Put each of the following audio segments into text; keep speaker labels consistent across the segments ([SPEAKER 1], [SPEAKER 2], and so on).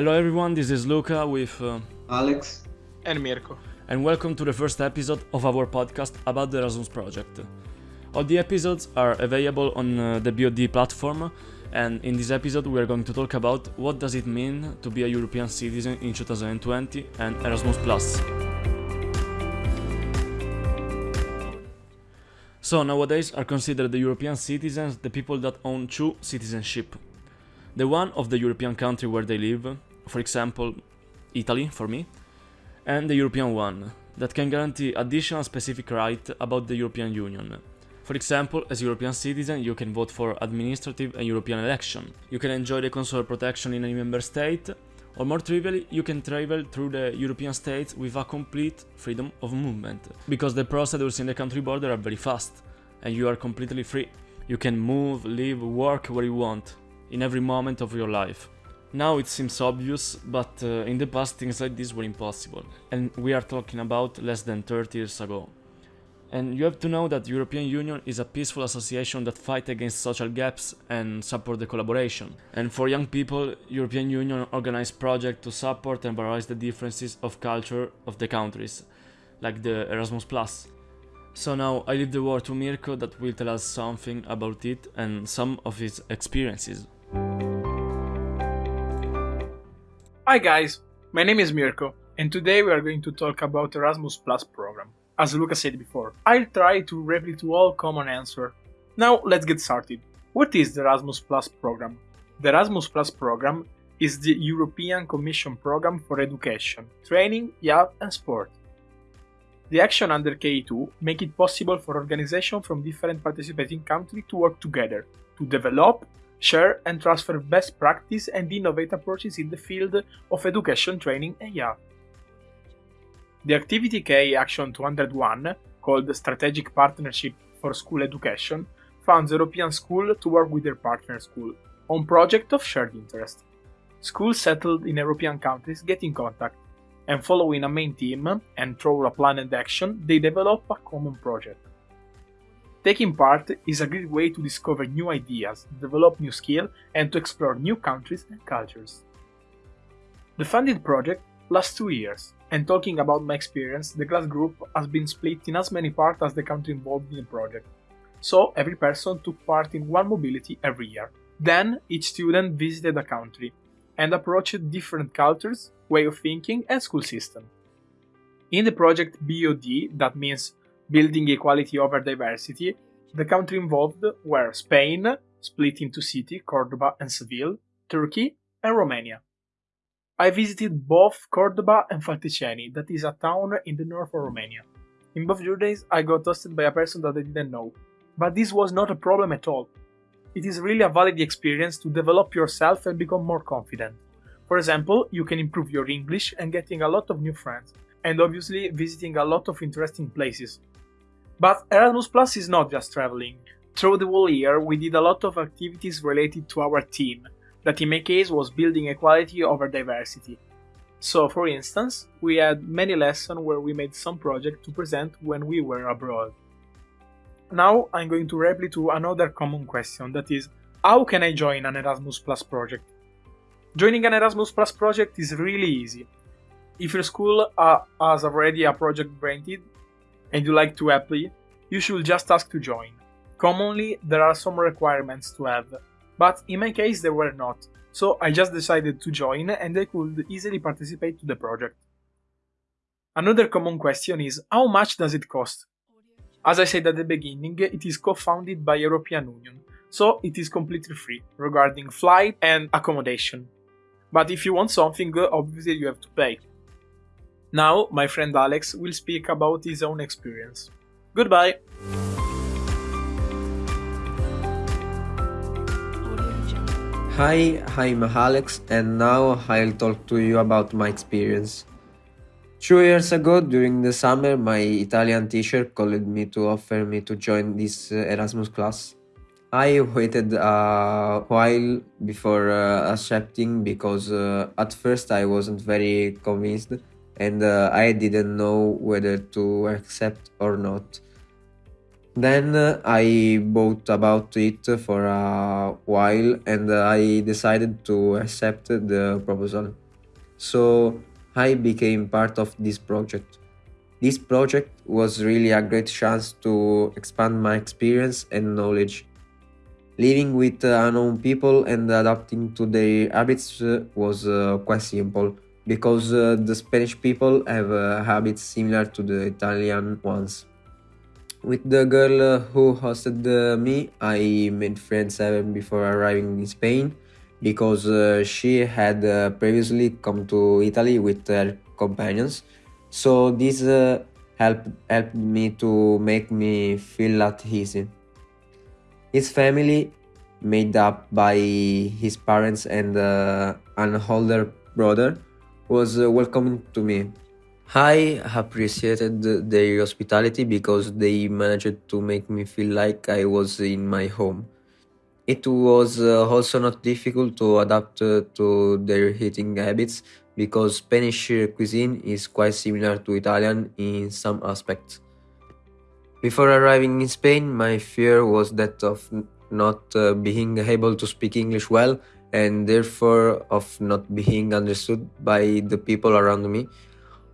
[SPEAKER 1] Hello everyone, this is Luca with uh,
[SPEAKER 2] Alex
[SPEAKER 3] and Mirko.
[SPEAKER 1] And welcome to the first episode of our podcast about the Erasmus project. All the episodes are available on uh, the BOD platform and in this episode we are going to talk about what does it mean to be a European citizen in 2020 and Erasmus+. So nowadays are considered the European citizens the people that own two citizenship. The one of the European country where they live, for example, Italy for me, and the European one, that can guarantee additional specific right about the European Union. For example, as European citizen, you can vote for administrative and European election. You can enjoy the consular protection in any member state, or more trivially, you can travel through the European states with a complete freedom of movement, because the procedures in the country border are very fast, and you are completely free. You can move, live, work where you want, in every moment of your life. Now it seems obvious, but uh, in the past things like this were impossible, and we are talking about less than 30 years ago. And you have to know that the European Union is a peaceful association that fight against social gaps and support the collaboration. And for young people, European Union organize projects to support and valorize the differences of culture of the countries, like the Erasmus+. So now I leave the word to Mirko that will tell us something about it and some of his experiences.
[SPEAKER 3] Hi guys, my name is Mirko, and today we are going to talk about Erasmus Plus program. As Luca said before, I'll try to reply to all common answer. Now let's get started. What is the Erasmus Plus program? The Erasmus Plus program is the European Commission program for education, training, youth and sport. The action under KA2 make it possible for organizations from different participating countries to work together to develop share and transfer best practice and innovate approaches in the field of education training and youth. The Activity K Action 201, called Strategic Partnership for School Education, funds European schools to work with their partner school on projects of shared interest. Schools settled in European countries get in contact, and following a main team and through a planned action, they develop a common project. Taking part is a great way to discover new ideas, develop new skills, and to explore new countries and cultures. The funded project lasts two years, and talking about my experience, the class group has been split in as many parts as the country involved in the project. So every person took part in one mobility every year. Then each student visited a country and approached different cultures, way of thinking, and school system. In the project BOD, that means building equality over diversity, the countries involved were Spain, split into cities, Cordoba and Seville, Turkey, and Romania. I visited both Cordoba and Falticeni, that is a town in the north of Romania. In both journeys, I got hosted by a person that I didn't know, but this was not a problem at all. It is really a valid experience to develop yourself and become more confident. For example, you can improve your English and getting a lot of new friends, and obviously visiting a lot of interesting places, but Erasmus Plus is not just traveling. Through the whole year, we did a lot of activities related to our team, that in my case was building equality over diversity. So, for instance, we had many lessons where we made some project to present when we were abroad. Now I'm going to reply to another common question that is, how can I join an Erasmus Plus project? Joining an Erasmus Plus project is really easy. If your school uh, has already a project granted, and you like to apply, you should just ask to join. Commonly, there are some requirements to have, but in my case there were not, so I just decided to join and I could easily participate to the project. Another common question is how much does it cost? As I said at the beginning, it is co-founded by European Union, so it is completely free regarding flight and accommodation. But if you want something, obviously you have to pay. Now, my friend Alex will speak about his own experience. Goodbye!
[SPEAKER 2] Hi, I'm Alex, and now I'll talk to you about my experience. Two years ago, during the summer, my Italian teacher called me to offer me to join this uh, Erasmus class. I waited a while before uh, accepting because uh, at first I wasn't very convinced and uh, I didn't know whether to accept or not. Then uh, I bought about it for a while and I decided to accept the proposal. so I became part of this project. This project was really a great chance to expand my experience and knowledge. Living with uh, unknown people and adapting to their habits uh, was uh, quite simple because uh, the Spanish people have uh, habits similar to the Italian ones. With the girl uh, who hosted uh, me, I made friends even before arriving in Spain because uh, she had previously come to Italy with her companions. So this helped helped me to make me feel at ease. His family, made up by his parents and an older brother, was uh, welcoming to me. I appreciated their hospitality because they managed to make me feel like I was in my home. It was uh, also not difficult to adapt uh, to their eating habits because Spanish cuisine is quite similar to Italian in some aspects. Before arriving in Spain, my fear was that of not being able to speak English well and therefore of not being understood by the people around me.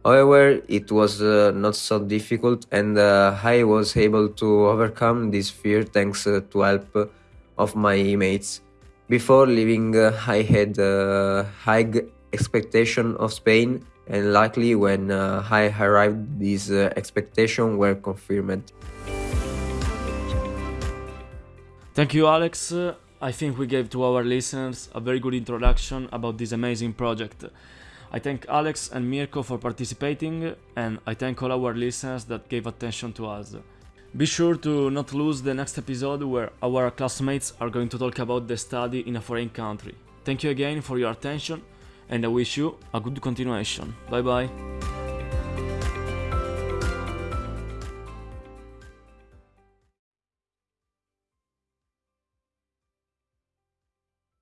[SPEAKER 2] However, it was uh, not so difficult and uh, I was able to overcome this fear thanks uh, to help uh, of my mates. Before leaving, uh, I had a high expectation of Spain and luckily when uh, I arrived, these uh, expectations were confirmed.
[SPEAKER 1] Thank you, Alex. I think we gave to our listeners a very good introduction about this amazing project. I thank Alex and Mirko for participating, and I thank all our listeners that gave attention to us. Be sure to not lose the next episode where our classmates are going to talk about the study in a foreign country. Thank you again for your attention, and I wish you a good continuation. Bye bye.